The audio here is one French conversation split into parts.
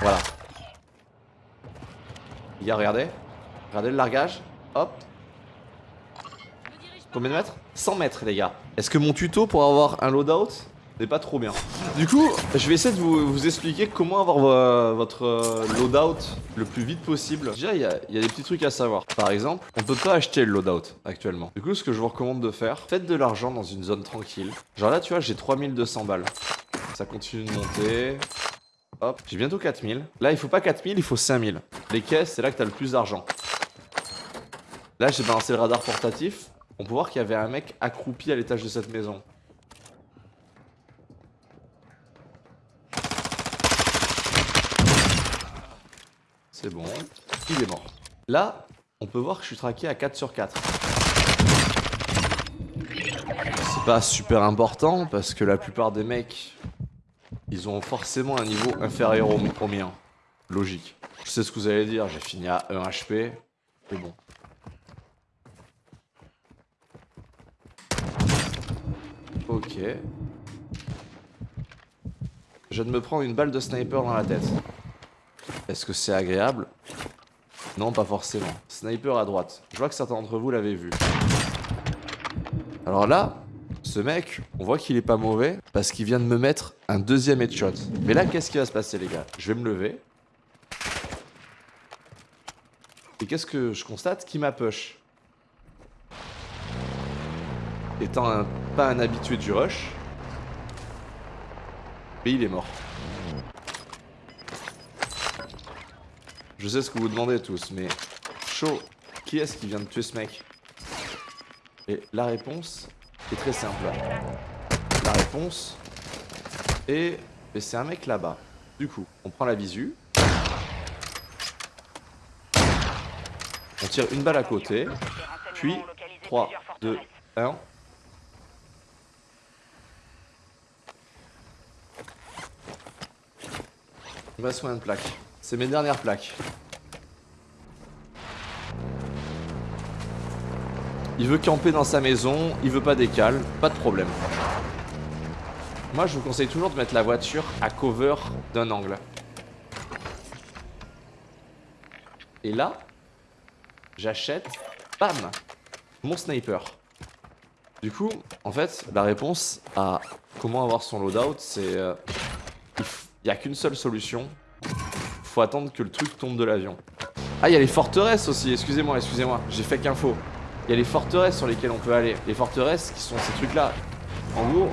Voilà. Les gars, regardez. Regardez le largage. Hop. Combien de mètres? 100 mètres, les gars. Est-ce que mon tuto pour avoir un loadout n'est pas trop bien? Du coup, je vais essayer de vous, expliquer comment avoir vo- votre euh, loadout le plus vite possible. Déjà, il y, y a des petits trucs à savoir. Par exemple, on peut pas acheter le loadout actuellement. Du coup, ce que je vous recommande de faire, faites de l'argent dans une zone tranquille. Genre là, tu vois, j'ai 3200 balles. Ça continue de monter. Hop, j'ai bientôt 4000. Là, il faut pas 4000, il faut 5000. Les caisses, c'est là que t'as le plus d'argent. Là, j'ai balancé le radar portatif. On peut voir qu'il y avait un mec accroupi à l'étage de cette maison. C'est bon, il est mort. Là, on peut voir que je suis traqué à 4 sur 4. C'est pas super important parce que la plupart des mecs, ils ont forcément un niveau inférieur au, au mien. Logique. Je sais ce que vous allez dire, j'ai fini à 1 HP. Mais bon. Ok. Je viens de me prendre une balle de sniper dans la tête. Est-ce que c'est agréable? Non, pas forcément. Sniper à droite. Je vois que certains d'entre vous l'avaient vu. Alors là, ce mec, on voit qu'il est pas mauvais parce qu'il vient de me mettre un deuxième headshot. Mais là, qu'est-ce qui va se passer, les gars? Je vais me lever. Et qu'est-ce que je constate? Qui m'a push? Étant pas un habitué du rush. Mais il est mort. Je sais ce que vous demandez tous, mais chaud, qui est-ce qui vient de tuer ce mec? Et la réponse est très simple. La réponse est... mais c'est un mec là-bas. Du coup, on prend la visu. On tire une balle à côté. Puis, 3, 2, 1. Il me reste combien de plaques C'est mes dernières plaques. Il veut camper dans sa maison, il veut pas décaler, pas de problème. Moi, je vous conseille toujours de mettre la voiture à cover d'un angle. Et là, j'achète, bam, mon sniper. Du coup, en fait, la réponse à comment avoir son loadout, c'est... euh, il f- il y a qu'une seule solution. Faut attendre que le truc tombe de l'avion. Ah, il y a les forteresses aussi, excusez-moi, excusez-moi, j'ai fait qu'info. Il y a les forteresses sur lesquelles on peut aller. Les forteresses qui sont ces trucs-là. En gros.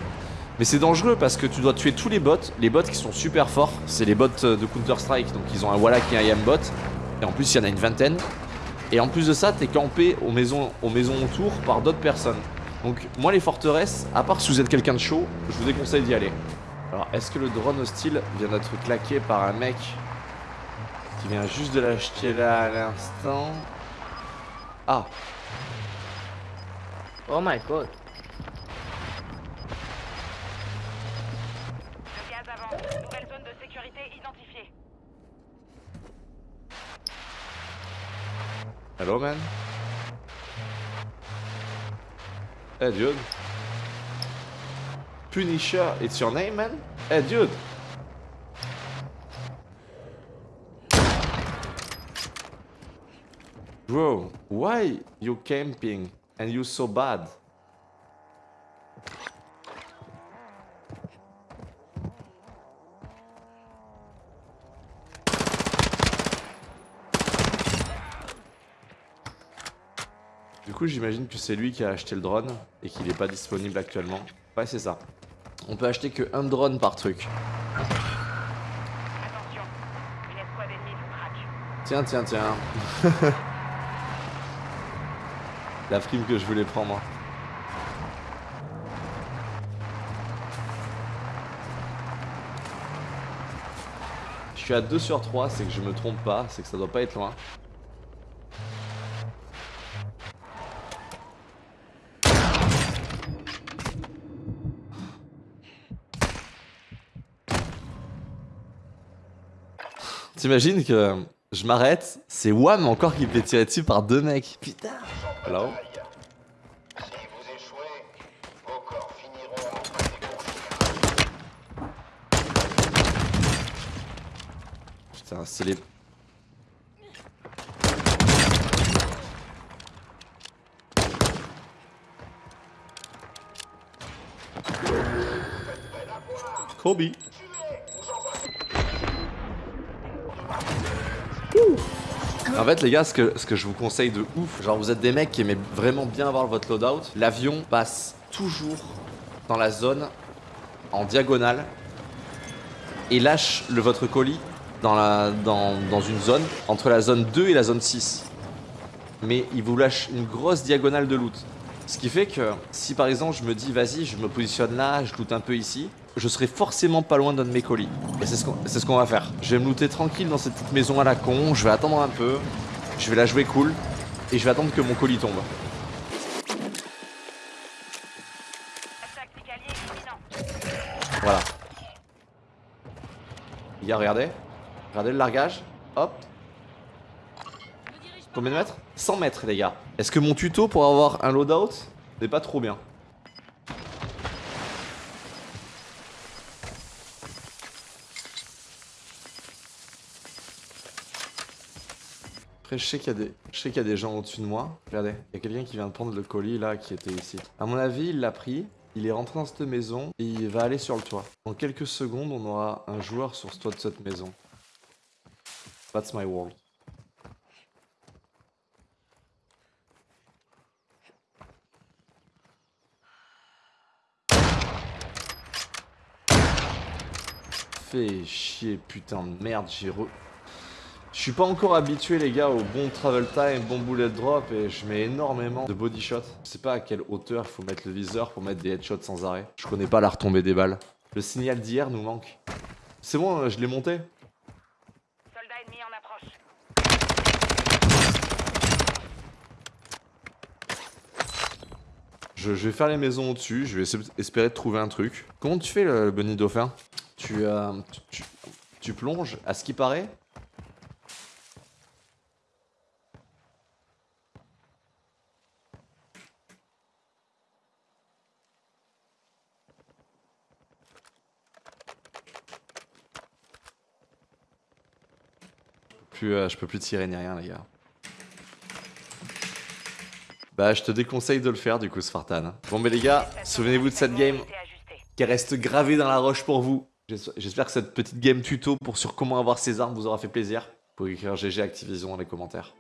Mais c'est dangereux parce que tu dois tuer tous les bots. Les bots qui sont super forts, c'est les bots euh, de Counter-Strike. Donc ils ont un Wallach et un Yambot. Et en plus, il y en a une vingtaine. Et en plus de ça, t'es campé aux maisons, aux maisons autour par d'autres personnes. Donc moi, les forteresses, à part si vous êtes quelqu'un de chaud, je vous déconseille d'y aller. Alors, est-ce que le drone hostile vient d'être claqué par un mec qui vient juste de l'acheter là à l'instant? Ah, Oh my god. Le gaz avance. Nouvelle zone de sécurité identifiée. hello man. Hey dude. Punisher, it's your name man? Hey dude. Bro, why you camping? And you so bad? Du coup, j'imagine que c'est lui qui a acheté le drone et qu'il n'est pas disponible actuellement. Ouais, c'est ça. On peut acheter que un drone par truc. Tiens, tiens, tiens. La prime que je voulais prendre. Je suis à 2 sur 3, c'est que je me trompe pas, c'est que ça doit pas être loin. T'imagines que je m'arrête, c'est Wham encore qui me fait tirer dessus par deux mecs. Putain. Les Putain, c'est les... Kobe. En fait les gars, ce que, je vous conseille de ouf, genre vous êtes des mecs qui aimez vraiment bien avoir votre loadout, l'avion passe toujours dans la zone en diagonale et lâche le, votre colis dans, dans une zone entre la zone 2 et la zone 6. Mais il vous lâche une grosse diagonale de loot. Ce qui fait que si par exemple je me dis vas-y je me positionne là, je loot un peu ici, je serai forcément pas loin d'un de mes colis. Et c'est ce qu'on va faire. Je vais me looter tranquille dans cette petite maison à la con, je vais attendre un peu, je vais la jouer cool, et je vais attendre que mon colis tombe. Voilà. Regardez. Regardez le largage. Hop. Combien de mètres? 100 mètres, les gars. Est-ce que mon tuto pour avoir un loadout n'est pas trop bien? Après, je sais qu'il y, a des- y a des gens au-dessus de moi. Regardez, il y a quelqu'un qui vient de prendre le colis là qui était ici. À mon avis, il l'a pris, il est rentré dans cette maison et il va aller sur le toit. Dans quelques secondes, on aura un joueur sur ce toit de cette maison. That's my world. Fais chier, putain de merde, j'ai re... Je suis pas encore habitué les gars au bon travel time, bon bullet drop et je mets énormément de body shot. Je sais pas à quelle hauteur il faut mettre le viseur pour mettre des headshots sans arrêt. Je connais pas la retombée des balles. Le signal d'hier nous manque. C'est bon, euh, je l'ai monté. Soldat ennemi en approche. Je, je vais faire les maisons au-dessus, je vais espérer de trouver un truc. Comment tu fais le bunny dauphin? Tu, euh, tu, tu- plonges, à ce qui paraît Plus, euh, je peux plus tirer ni rien les gars. Bah je te déconseille de le faire du coup Spartan. Bon mais les gars, souvenez-vous de cette game qui reste gravée dans la roche pour vous. J'es- J'espère que cette petite game tuto pour sur comment avoir ces armes vous aura fait plaisir. Vous pouvez écrire GG Activision dans les commentaires.